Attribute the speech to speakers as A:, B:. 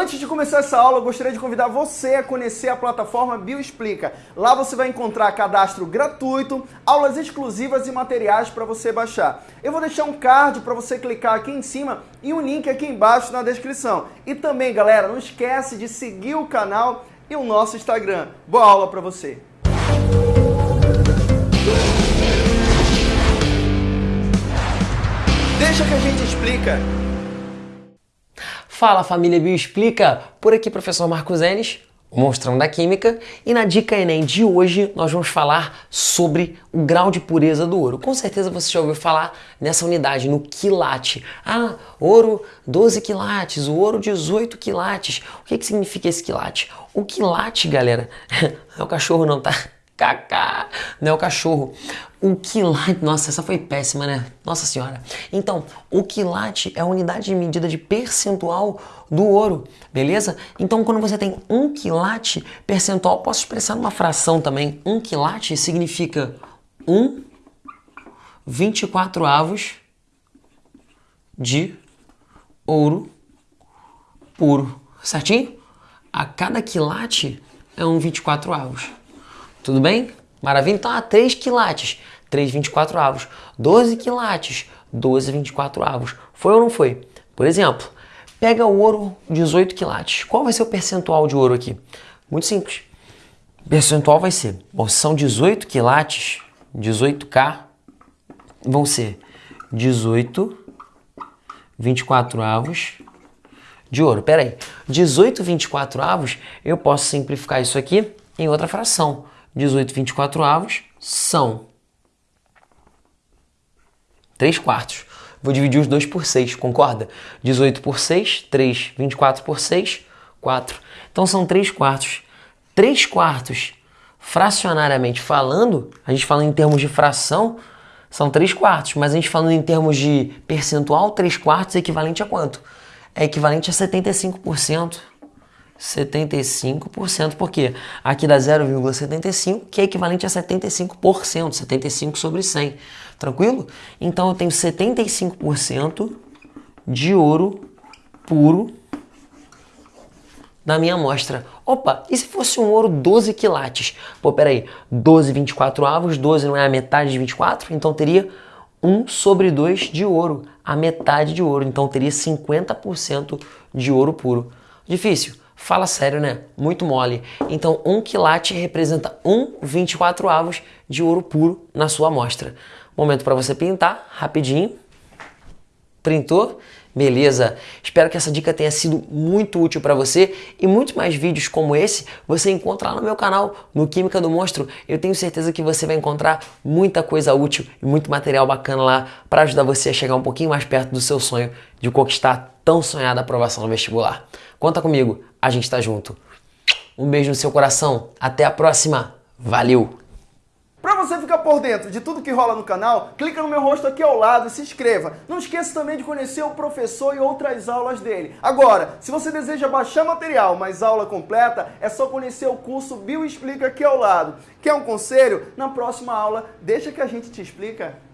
A: Antes de começar essa aula, eu gostaria de convidar você a conhecer a plataforma Bioexplica. Lá você vai encontrar cadastro gratuito, aulas exclusivas e materiais para você baixar. Eu vou deixar um card para você clicar aqui em cima e um link aqui embaixo na descrição. E também, galera, não esquece de seguir o canal e o nosso Instagram. Boa aula para você! Deixa que a gente explica.
B: Fala família Bioexplica! Por aqui professor Marcos Enes, o monstrão da química, e na dica Enem de hoje nós vamos falar sobre o grau de pureza do ouro. Com certeza você já ouviu falar nessa unidade, no quilate. Ah, ouro 12 quilates, o ouro 18 quilates. O que, que significa esse quilate? O quilate, galera, é o cachorro não, tá? Cacá, não é o cachorro. O quilate, nossa, essa foi péssima, né? Nossa senhora. Então, o quilate é a unidade de medida de percentual do ouro, beleza? Então, quando você tem um quilate percentual, posso expressar numa fração também. Um quilate significa 1 24 avos de ouro puro, certinho? A cada quilate é um 24 avos. Tudo bem? Maravilha? Então, ah, 3 quilates, 3 24 avos. 12 quilates, 12 24 avos. Foi ou não foi? Por exemplo, pega o ouro 18 quilates. Qual vai ser o percentual de ouro aqui? Muito simples. O percentual vai ser, bom, são 18 quilates, 18K, vão ser 18 24 avos de ouro. Pera aí, 18 24 avos, eu posso simplificar isso aqui em outra fração. 18 24 avos são 3 quartos. Vou dividir os dois por 6, concorda? 18 por 6, 3. 24 por 6, 4. Então são 3 quartos. 3 quartos, fracionariamente falando, a gente fala em termos de fração, são 3 quartos, mas a gente falando em termos de percentual, 3 quartos é equivalente a quanto? É equivalente a 75%. 75%, porque aqui dá 0,75, que é equivalente a 75%, 75 sobre 100, tranquilo? Então eu tenho 75% de ouro puro na minha amostra. Opa, e se fosse um ouro 12 quilates? Pô, peraí, 12 24 avos, 12 não é a metade de 24? Então teria 1 sobre 2 de ouro, a metade de ouro, então teria 50% de ouro puro. Difícil? Fala sério, né? Muito mole. Então, um quilate representa 1,24 avos de ouro puro na sua amostra. Momento para você pintar, rapidinho. Printou? Beleza? Espero que essa dica tenha sido muito útil para você e muitos mais vídeos como esse você encontra lá no meu canal, no Química do Monstro. Eu tenho certeza que você vai encontrar muita coisa útil e muito material bacana lá para ajudar você a chegar um pouquinho mais perto do seu sonho de conquistar tão sonhada aprovação no vestibular. Conta comigo, a gente tá junto. Um beijo no seu coração, até a próxima, valeu!
A: Para você ficar por dentro de tudo que rola no canal, clica no meu rosto aqui ao lado e se inscreva. Não esqueça também de conhecer o professor e outras aulas dele. Agora, se você deseja baixar material, mas aula completa, é só conhecer o curso Bio Explica aqui ao lado. Quer um conselho? Na próxima aula, deixa que a gente te explica.